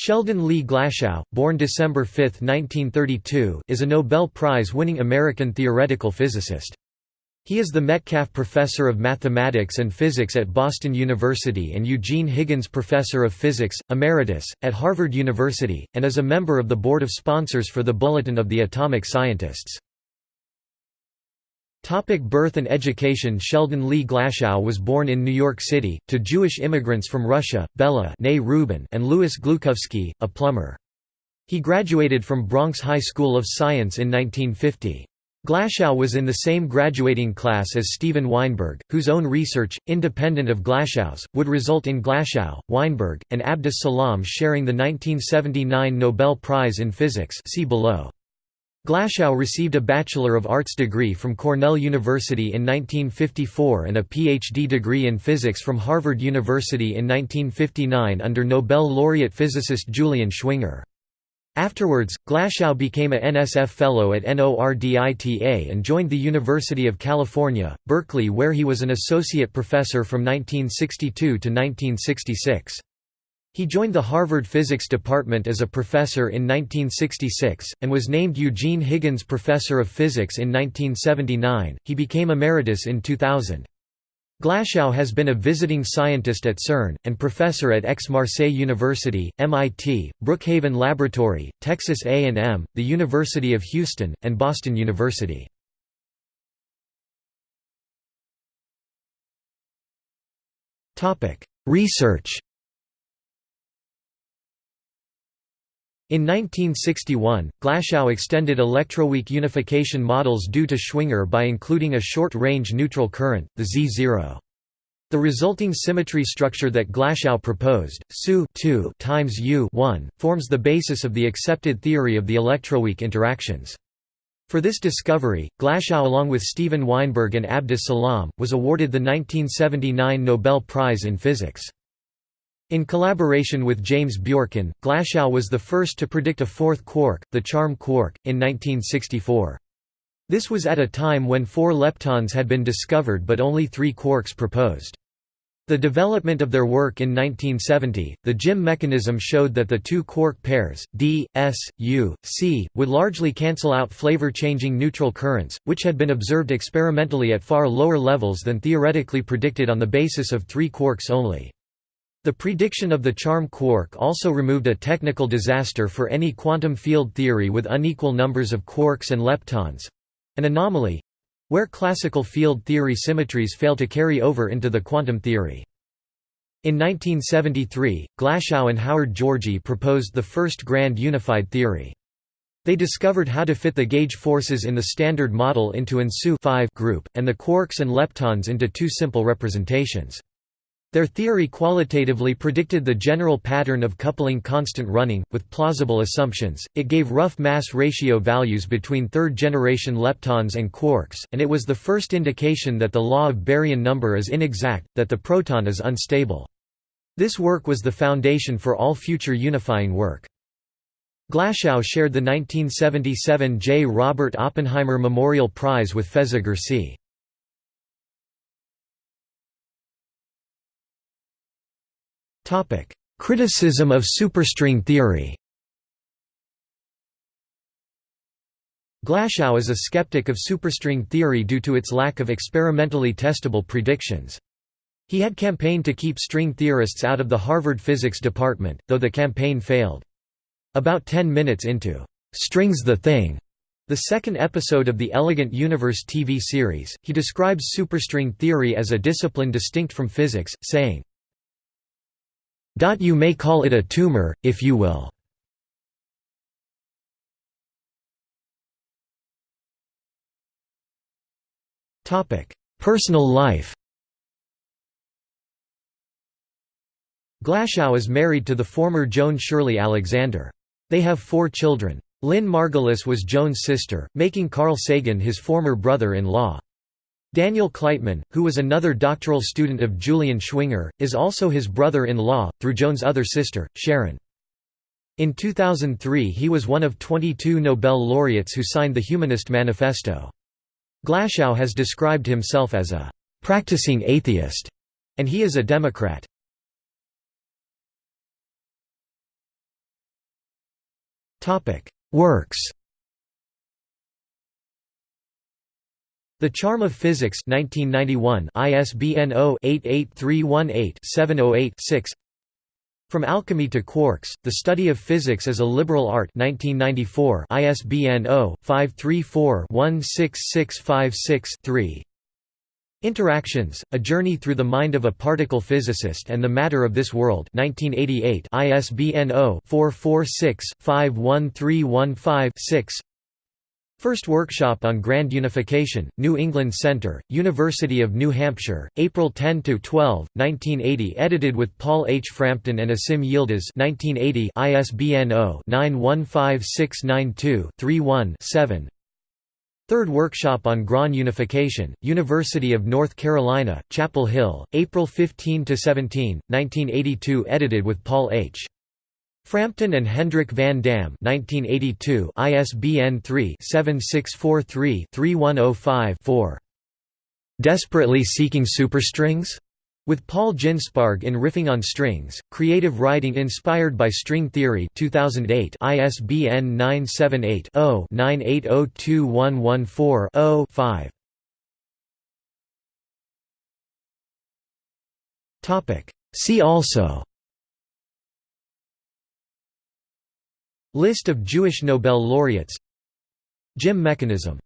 Sheldon Lee Glashow, born December 5, 1932, is a Nobel Prize-winning American theoretical physicist. He is the Metcalf Professor of Mathematics and Physics at Boston University and Eugene Higgins Professor of Physics, Emeritus, at Harvard University, and is a member of the board of sponsors for the Bulletin of the Atomic Scientists. Topic birth and education Sheldon Lee Glashow was born in New York City, to Jewish immigrants from Russia, Bella and Louis Gluchovsky, a plumber. He graduated from Bronx High School of Science in 1950. Glashow was in the same graduating class as Steven Weinberg, whose own research, independent of Glashow's, would result in Glashow, Weinberg, and Abdus Salam sharing the 1979 Nobel Prize in Physics see below. Glashow received a Bachelor of Arts degree from Cornell University in 1954 and a Ph.D. degree in physics from Harvard University in 1959 under Nobel laureate physicist Julian Schwinger. Afterwards, Glashow became a NSF Fellow at NORDITA and joined the University of California, Berkeley where he was an associate professor from 1962 to 1966. He joined the Harvard Physics Department as a professor in 1966, and was named Eugene Higgins Professor of Physics in 1979. He became emeritus in 2000. Glashow has been a visiting scientist at CERN, and professor at Aix-Marseille University, MIT, Brookhaven Laboratory, Texas A&M, the University of Houston, and Boston University. Research In 1961, Glashow extended electroweak unification models due to Schwinger by including a short-range neutral current, the Z0. The resulting symmetry structure that Glashow proposed, SU times U forms the basis of the accepted theory of the electroweak interactions. For this discovery, Glashow along with Steven Weinberg and Abdus Salam, was awarded the 1979 Nobel Prize in Physics. In collaboration with James Bjorken, Glashow was the first to predict a fourth quark, the charm quark, in 1964. This was at a time when four leptons had been discovered but only three quarks proposed. The development of their work in 1970, the GIM mechanism showed that the two quark pairs, D, S, U, C, would largely cancel out flavor-changing neutral currents, which had been observed experimentally at far lower levels than theoretically predicted on the basis of three quarks only. The prediction of the charm quark also removed a technical disaster for any quantum field theory with unequal numbers of quarks and leptons—an anomaly—where classical field theory symmetries fail to carry over into the quantum theory. In 1973, Glashow and Howard Georgi proposed the first grand unified theory. They discovered how to fit the gauge forces in the Standard Model into an SU group, and the quarks and leptons into two simple representations. Their theory qualitatively predicted the general pattern of coupling constant running, with plausible assumptions, it gave rough mass ratio values between third-generation leptons and quarks, and it was the first indication that the law of baryon number is inexact, that the proton is unstable. This work was the foundation for all future unifying work. Glashow shared the 1977 J. Robert Oppenheimer Memorial Prize with Feza Gürsey. Criticism of superstring theory Glashow is a skeptic of superstring theory due to its lack of experimentally testable predictions. He had campaigned to keep string theorists out of the Harvard physics department, though the campaign failed. About ten minutes into "'String's the Thing' the second episode of the Elegant Universe TV series, he describes superstring theory as a discipline distinct from physics, saying, you may call it a tumor, if you will. Personal life Glashow is married to the former Joan Shirley Alexander. They have four children. Lynn Margulis was Joan's sister, making Carl Sagan his former brother-in-law. Daniel Kleitman, who was another doctoral student of Julian Schwinger, is also his brother-in-law, through Joan's other sister, Sharon. In 2003 he was one of 22 Nobel laureates who signed the Humanist Manifesto. Glashow has described himself as a «practicing atheist», and he is a Democrat. Works The Charm of Physics 1991 ISBN 0-88318-708-6 From Alchemy to Quarks, The Study of Physics as a Liberal Art 1994 ISBN 0-534-16656-3 Interactions, A Journey Through the Mind of a Particle Physicist and the Matter of This World 1988 ISBN 0-446-51315-6 First Workshop on Grand Unification, New England Center, University of New Hampshire, April 10–12, 1980 edited with Paul H. Frampton and Asim Yildiz 1980 ISBN 0-915692-31-7 Third Workshop on Grand Unification, University of North Carolina, Chapel Hill, April 15–17, 1982 edited with Paul H. Frampton and Hendrik van Dam 1982 ISBN 3-7643-3105-4. Desperately Seeking Superstrings? With Paul Ginsparg in Riffing on Strings, Creative Writing Inspired by String Theory 2008 ISBN 978 0 98021140 5 See also List of Jewish Nobel laureates. GIM mechanism